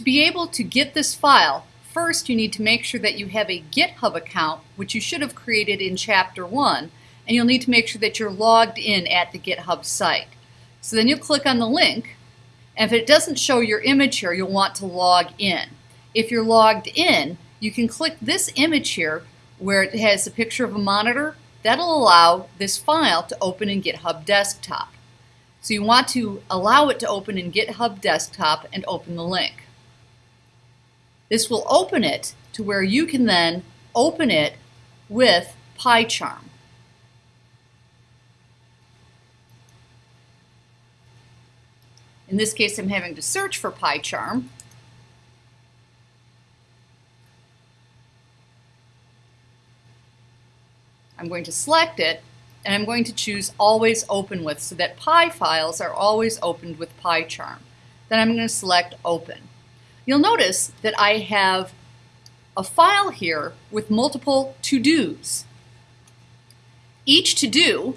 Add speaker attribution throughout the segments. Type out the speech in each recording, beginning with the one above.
Speaker 1: To be able to get this file, first you need to make sure that you have a GitHub account, which you should have created in Chapter 1, and you'll need to make sure that you're logged in at the GitHub site. So then you'll click on the link, and if it doesn't show your image here, you'll want to log in. If you're logged in, you can click this image here where it has a picture of a monitor. That'll allow this file to open in GitHub Desktop. So you want to allow it to open in GitHub Desktop and open the link. This will open it to where you can then open it with PyCharm. In this case, I'm having to search for PyCharm. I'm going to select it, and I'm going to choose Always Open With so that Py files are always opened with PyCharm. Then I'm going to select Open. You'll notice that I have a file here with multiple to-dos. Each to-do,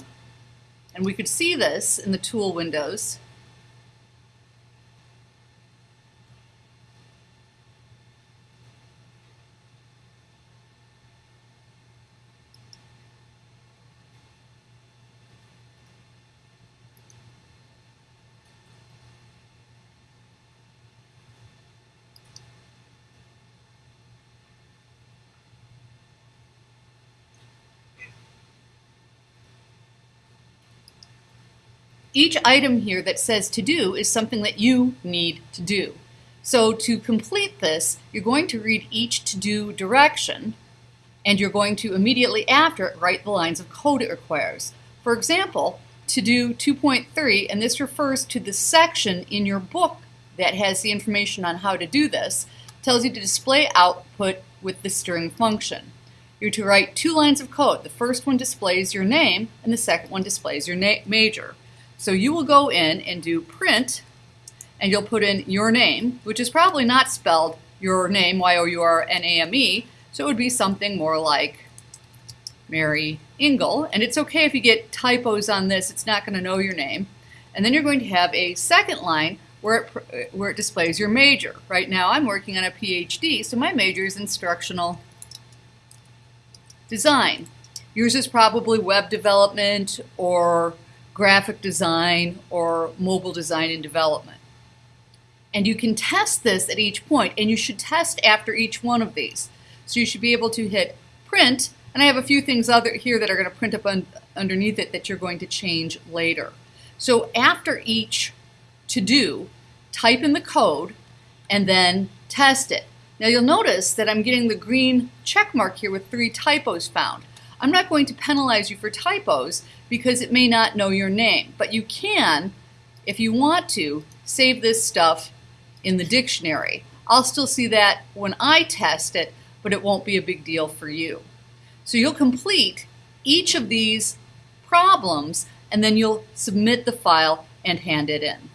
Speaker 1: and we could see this in the tool windows, each item here that says to do is something that you need to do. So to complete this, you're going to read each to-do direction, and you're going to immediately after it write the lines of code it requires. For example, to do 2.3, and this refers to the section in your book that has the information on how to do this, tells you to display output with the string function. You're to write two lines of code. The first one displays your name, and the second one displays your major. So you will go in and do print, and you'll put in your name, which is probably not spelled your name, Y-O-U-R-N-A-M-E, so it would be something more like Mary Ingle. And it's okay if you get typos on this, it's not going to know your name. And then you're going to have a second line where it, where it displays your major. Right now I'm working on a PhD, so my major is instructional design. Yours is probably web development or graphic design, or mobile design and development. And you can test this at each point, and you should test after each one of these. So you should be able to hit print, and I have a few things other here that are going to print up un underneath it that you're going to change later. So after each to do, type in the code and then test it. Now you'll notice that I'm getting the green check mark here with three typos found. I'm not going to penalize you for typos because it may not know your name, but you can, if you want to, save this stuff in the dictionary. I'll still see that when I test it, but it won't be a big deal for you. So you'll complete each of these problems and then you'll submit the file and hand it in.